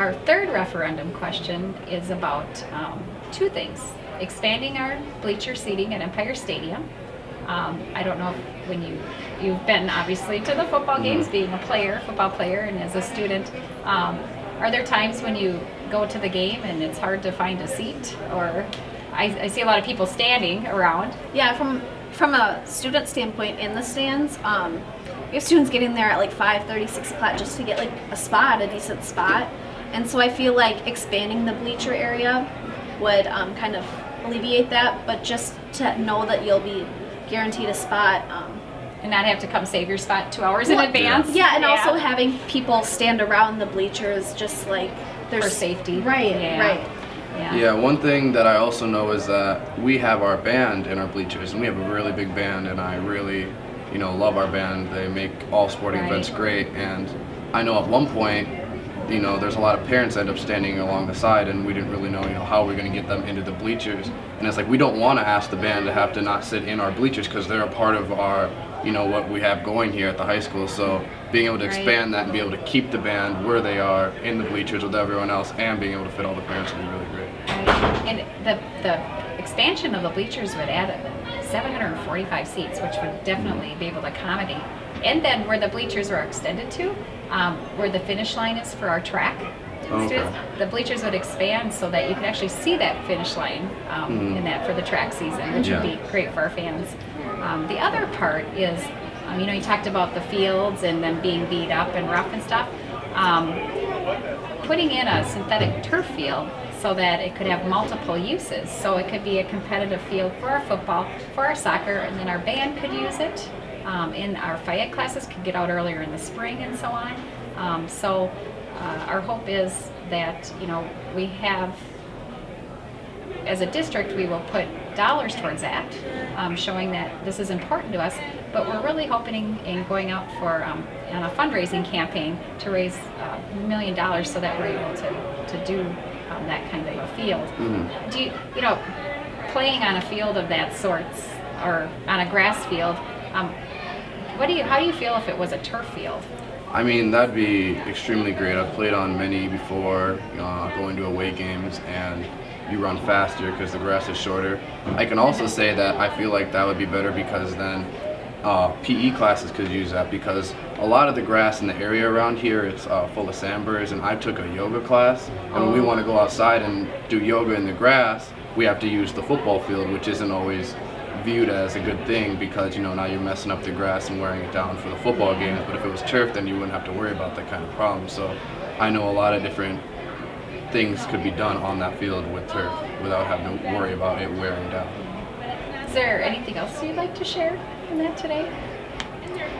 our third referendum question is about um, two things. Expanding our bleacher seating at Empire Stadium. Um, I don't know if when you, you've been obviously to the football games, being a player, football player, and as a student. Um, are there times when you go to the game and it's hard to find a seat? Or I, I see a lot of people standing around. Yeah, from from a student standpoint in the stands, um, we have students getting there at like 5 6 o'clock just to get like a spot, a decent spot. And so I feel like expanding the bleacher area would um, kind of alleviate that, but just to know that you'll be guaranteed a spot. Um, And not have to come save your spot two hours in advance. yeah, and also having people stand around the bleachers just like there's For safety. Right, Yeah. right. Yeah. Yeah, one thing that I also know is that we have our band in our bleachers, and we have a really big band, and I really, you know, love our band. They make all sporting Right. events great, and I know at one point, you know, there's a lot of parents end up standing along the side, and we didn't really know, you know, how we're going to get them into the bleachers. And it's like we don't want to ask the band to have to not sit in our bleachers because they're a part of our, you know, what we have going here at the high school. So being able to Right. expand that and be able to keep the band where they are in the bleachers with everyone else, and being able to fit all the parents would be really great. Right. And the, the expansion of the bleachers would add 745 seats, which would definitely be able to accommodate. And then where the bleachers are extended to, um, where the finish line is for our track Okay. students, the bleachers would expand so that you can actually see that finish line um, in that for the track season, which would be great for our fans. Um, the other part is, um, you know, you talked about the fields and them being beat up and rough and stuff. Um, putting in a synthetic turf field so that it could have multiple uses. So it could be a competitive field for our football, for our soccer, and then our band could use it. Um, and our phy ed classes could get out earlier in the spring and so on. Um, so uh, our hope is that, you know, we have as a district, we will put dollars towards that, um, showing that this is important to us. But we're really hoping in going out for um, on a fundraising campaign to raise uh, a million dollars so that we're able to to do um, that kind of a field. Do you you know playing on a field of that sorts or on a grass field? Um, what do you how do you feel if it was a turf field? I mean, that'd be extremely great. I've played on many before, uh, going to away games, and you run faster because the grass is shorter. I can also say that I feel like that would be better because then uh, PE classes could use that because a lot of the grass in the area around here it's uh, full of sandburrs, and I took a yoga class, and when we want to go outside and do yoga in the grass, we have to use the football field, which isn't always viewed as a good thing because you know now you're messing up the grass and wearing it down for the football games. But if it was turf then you wouldn't have to worry about that kind of problem. So i know a lot of different things could be done on that field with turf without having to worry about it wearing down. Is there anything else you'd like to share in that today?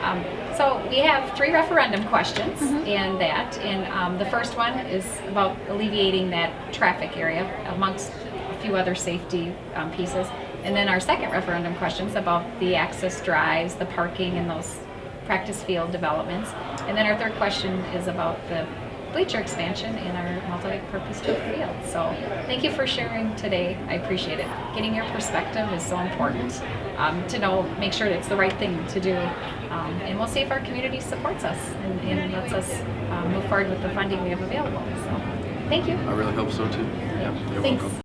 Um, so we have three referendum questions in that, and um, the first one is about alleviating that traffic area amongst a few other safety um, pieces. And then our second referendum questions about the access drives, the parking, and those practice field developments. And then our third question is about the bleacher expansion in our multi-purpose turf field. So thank you for sharing today. I appreciate it. Getting your perspective is so important um, to know, make sure it's the right thing to do. Um, and we'll see if our community supports us and, and lets us um, move forward with the funding we have available. So thank you. i really hope so too yeah you're Thanks. welcome